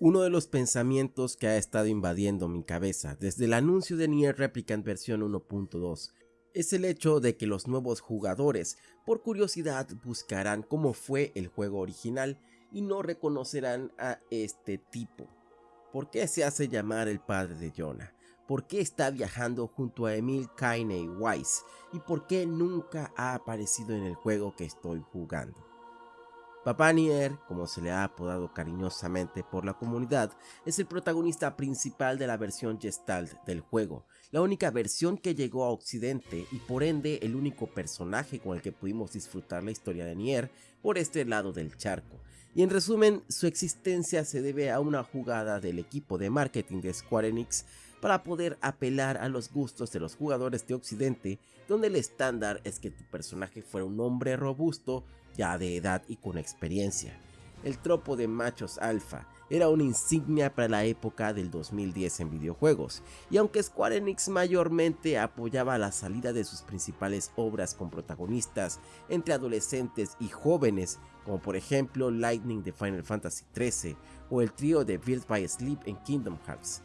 Uno de los pensamientos que ha estado invadiendo mi cabeza desde el anuncio de Nier Replicant versión 1.2 es el hecho de que los nuevos jugadores por curiosidad buscarán cómo fue el juego original y no reconocerán a este tipo. ¿Por qué se hace llamar el padre de Jonah? ¿Por qué está viajando junto a Emil Kaine Weiss? ¿Y por qué nunca ha aparecido en el juego que estoy jugando? Papá Nier, como se le ha apodado cariñosamente por la comunidad, es el protagonista principal de la versión Gestalt del juego, la única versión que llegó a Occidente y por ende el único personaje con el que pudimos disfrutar la historia de Nier por este lado del charco. Y en resumen, su existencia se debe a una jugada del equipo de marketing de Square Enix para poder apelar a los gustos de los jugadores de Occidente, donde el estándar es que tu personaje fuera un hombre robusto, ya de edad y con experiencia. El tropo de machos alfa era una insignia para la época del 2010 en videojuegos, y aunque Square Enix mayormente apoyaba la salida de sus principales obras con protagonistas entre adolescentes y jóvenes, como por ejemplo Lightning de Final Fantasy XIII o el trío de Build by Sleep en Kingdom Hearts,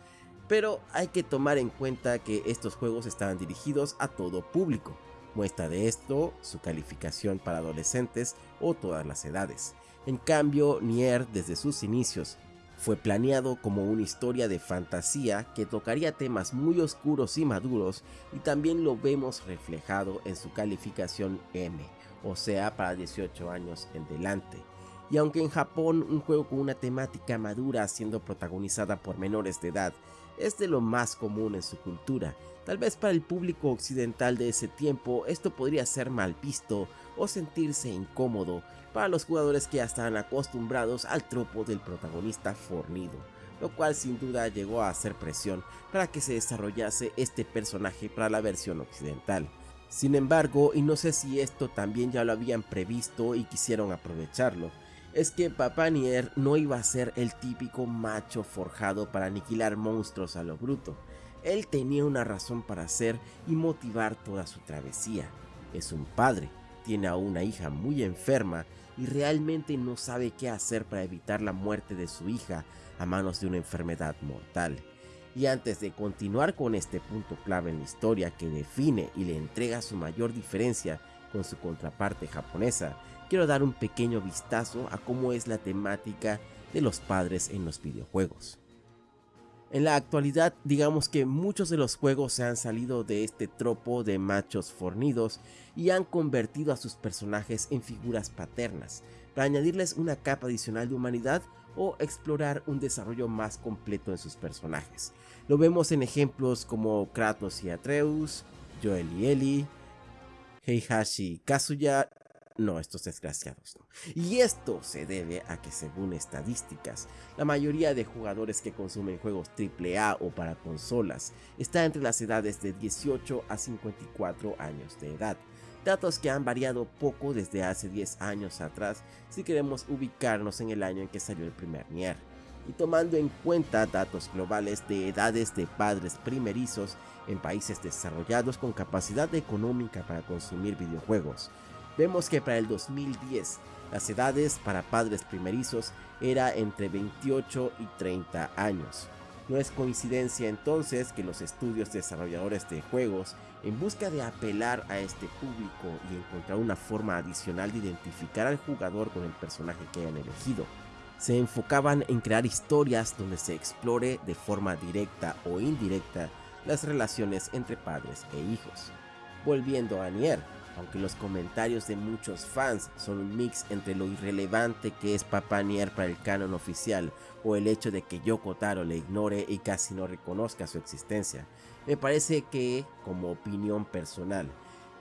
pero hay que tomar en cuenta que estos juegos estaban dirigidos a todo público, Muestra de esto su calificación para adolescentes o todas las edades. En cambio, Nier desde sus inicios fue planeado como una historia de fantasía que tocaría temas muy oscuros y maduros y también lo vemos reflejado en su calificación M, o sea para 18 años en delante. Y aunque en Japón un juego con una temática madura siendo protagonizada por menores de edad es de lo más común en su cultura, Tal vez para el público occidental de ese tiempo esto podría ser mal visto o sentirse incómodo para los jugadores que ya estaban acostumbrados al tropo del protagonista fornido, lo cual sin duda llegó a hacer presión para que se desarrollase este personaje para la versión occidental. Sin embargo, y no sé si esto también ya lo habían previsto y quisieron aprovecharlo, es que Papá Nier no iba a ser el típico macho forjado para aniquilar monstruos a lo bruto, él tenía una razón para hacer y motivar toda su travesía. Es un padre, tiene a una hija muy enferma y realmente no sabe qué hacer para evitar la muerte de su hija a manos de una enfermedad mortal. Y antes de continuar con este punto clave en la historia que define y le entrega su mayor diferencia con su contraparte japonesa, quiero dar un pequeño vistazo a cómo es la temática de los padres en los videojuegos. En la actualidad, digamos que muchos de los juegos se han salido de este tropo de machos fornidos y han convertido a sus personajes en figuras paternas, para añadirles una capa adicional de humanidad o explorar un desarrollo más completo en sus personajes. Lo vemos en ejemplos como Kratos y Atreus, Joel y Ellie, Heihachi y Kazuya no, estos desgraciados no. Y esto se debe a que según estadísticas, la mayoría de jugadores que consumen juegos AAA o para consolas está entre las edades de 18 a 54 años de edad. Datos que han variado poco desde hace 10 años atrás si queremos ubicarnos en el año en que salió el primer Nier. Y tomando en cuenta datos globales de edades de padres primerizos en países desarrollados con capacidad económica para consumir videojuegos, vemos que para el 2010 las edades para padres primerizos era entre 28 y 30 años. No es coincidencia entonces que los estudios desarrolladores de juegos, en busca de apelar a este público y encontrar una forma adicional de identificar al jugador con el personaje que hayan elegido, se enfocaban en crear historias donde se explore de forma directa o indirecta las relaciones entre padres e hijos. Volviendo a Nier, aunque los comentarios de muchos fans son un mix entre lo irrelevante que es Papá Nier para el canon oficial o el hecho de que Yoko Taro le ignore y casi no reconozca su existencia, me parece que, como opinión personal,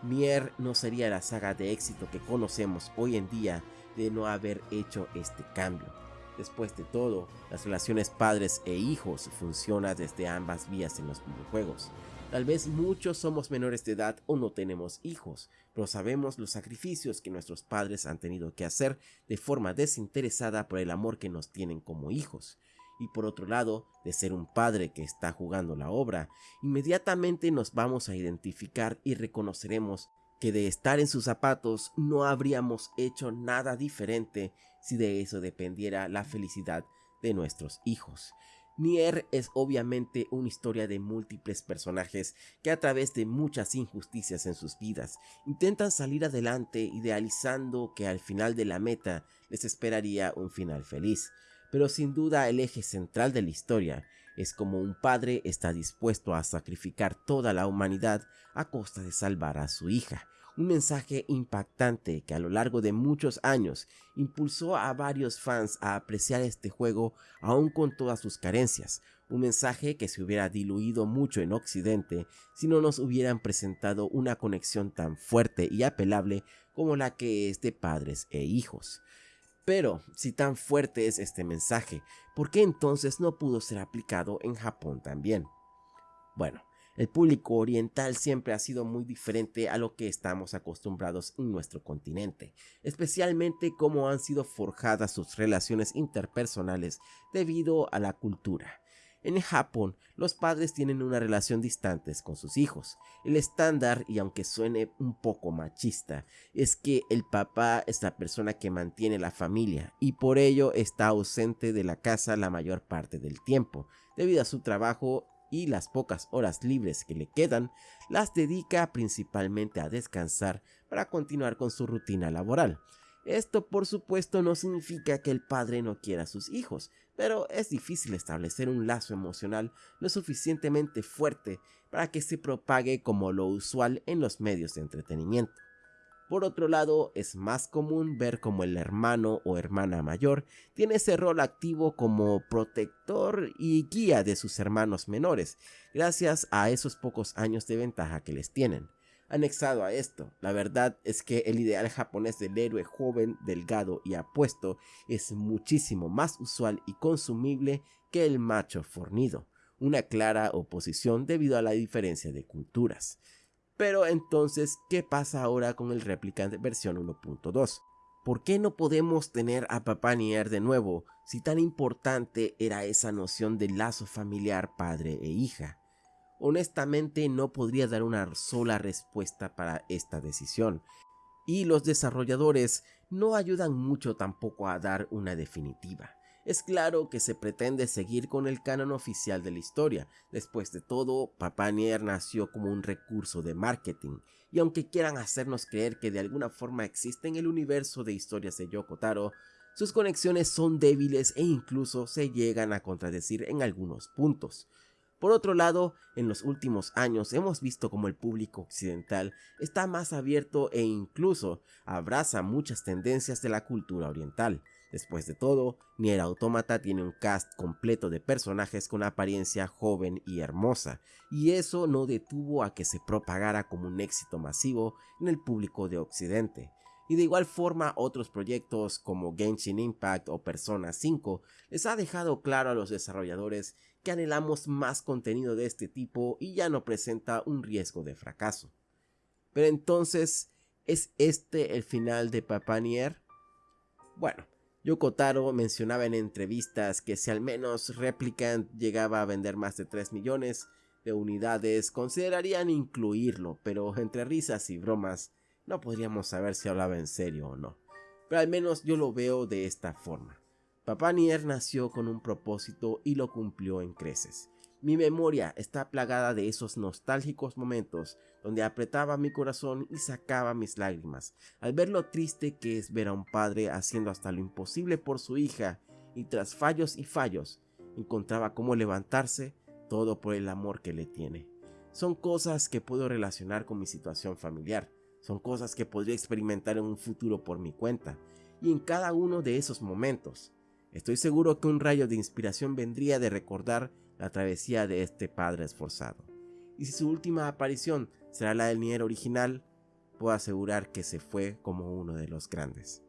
Nier no sería la saga de éxito que conocemos hoy en día de no haber hecho este cambio. Después de todo, las relaciones padres e hijos funcionan desde ambas vías en los videojuegos. Tal vez muchos somos menores de edad o no tenemos hijos, pero sabemos los sacrificios que nuestros padres han tenido que hacer de forma desinteresada por el amor que nos tienen como hijos. Y por otro lado, de ser un padre que está jugando la obra, inmediatamente nos vamos a identificar y reconoceremos que de estar en sus zapatos no habríamos hecho nada diferente si de eso dependiera la felicidad de nuestros hijos. Nier es obviamente una historia de múltiples personajes que a través de muchas injusticias en sus vidas intentan salir adelante idealizando que al final de la meta les esperaría un final feliz. Pero sin duda el eje central de la historia es como un padre está dispuesto a sacrificar toda la humanidad a costa de salvar a su hija, un mensaje impactante que a lo largo de muchos años impulsó a varios fans a apreciar este juego aún con todas sus carencias, un mensaje que se hubiera diluido mucho en Occidente si no nos hubieran presentado una conexión tan fuerte y apelable como la que es de padres e hijos. Pero, si tan fuerte es este mensaje, ¿por qué entonces no pudo ser aplicado en Japón también? Bueno, el público oriental siempre ha sido muy diferente a lo que estamos acostumbrados en nuestro continente, especialmente cómo han sido forjadas sus relaciones interpersonales debido a la cultura. En Japón, los padres tienen una relación distante con sus hijos. El estándar, y aunque suene un poco machista, es que el papá es la persona que mantiene la familia y por ello está ausente de la casa la mayor parte del tiempo, debido a su trabajo y las pocas horas libres que le quedan las dedica principalmente a descansar para continuar con su rutina laboral. Esto por supuesto no significa que el padre no quiera a sus hijos, pero es difícil establecer un lazo emocional lo suficientemente fuerte para que se propague como lo usual en los medios de entretenimiento. Por otro lado, es más común ver como el hermano o hermana mayor tiene ese rol activo como protector y guía de sus hermanos menores, gracias a esos pocos años de ventaja que les tienen. Anexado a esto, la verdad es que el ideal japonés del héroe joven, delgado y apuesto es muchísimo más usual y consumible que el macho fornido, una clara oposición debido a la diferencia de culturas. Pero entonces, ¿qué pasa ahora con el Replicant versión 1.2? ¿Por qué no podemos tener a Papá Nier de nuevo si tan importante era esa noción de lazo familiar padre e hija? Honestamente no podría dar una sola respuesta para esta decisión, y los desarrolladores no ayudan mucho tampoco a dar una definitiva. Es claro que se pretende seguir con el canon oficial de la historia. Después de todo, Papá Nier nació como un recurso de marketing, y aunque quieran hacernos creer que de alguna forma existe en el universo de historias de Yoko Taro, sus conexiones son débiles e incluso se llegan a contradecir en algunos puntos. Por otro lado, en los últimos años hemos visto como el público occidental está más abierto e incluso abraza muchas tendencias de la cultura oriental. Después de todo, Nier Automata tiene un cast completo de personajes con apariencia joven y hermosa, y eso no detuvo a que se propagara como un éxito masivo en el público de Occidente. Y de igual forma otros proyectos como Genshin Impact o Persona 5 les ha dejado claro a los desarrolladores que anhelamos más contenido de este tipo y ya no presenta un riesgo de fracaso. Pero entonces, ¿es este el final de Papanier? Bueno, Yoko Taro mencionaba en entrevistas que si al menos Replicant llegaba a vender más de 3 millones de unidades, considerarían incluirlo, pero entre risas y bromas, no podríamos saber si hablaba en serio o no. Pero al menos yo lo veo de esta forma. Papá Nier nació con un propósito y lo cumplió en creces. Mi memoria está plagada de esos nostálgicos momentos donde apretaba mi corazón y sacaba mis lágrimas al ver lo triste que es ver a un padre haciendo hasta lo imposible por su hija y tras fallos y fallos encontraba cómo levantarse todo por el amor que le tiene. Son cosas que puedo relacionar con mi situación familiar, son cosas que podría experimentar en un futuro por mi cuenta y en cada uno de esos momentos. Estoy seguro que un rayo de inspiración vendría de recordar la travesía de este padre esforzado. Y si su última aparición será la del Nier original, puedo asegurar que se fue como uno de los grandes.